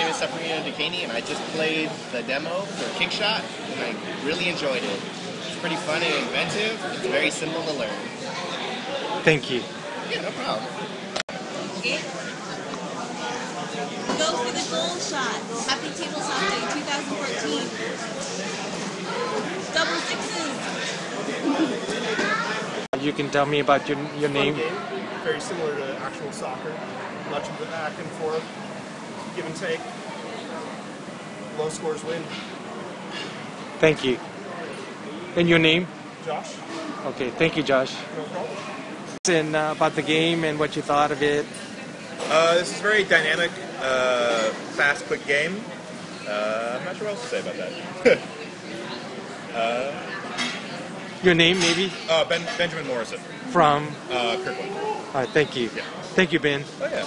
is Sepharino Duquesne, and I just played the demo for Kickshot, and I really enjoyed it. It's pretty fun and inventive. It's very simple to learn. Thank you. Yeah, no problem. Okay. Go for the gold shot. Happy Tabletop Day 2014. Double sixes. You can tell me about your your name. Fun game, very similar to actual soccer. Much of the back and forth, give and take. Low scores win. Thank you. And your name? Josh, Okay, thank you, Josh. no problem. And uh, about the game and what you thought of it. Uh, this is a very dynamic, uh, fast, quick game. Uh, I'm not sure what else to say about that. Your name, maybe? uh, ben, Benjamin Morrison, From? uh, Kirkland. All right, thank you. Yeah. Thank you, Ben. Oh yeah.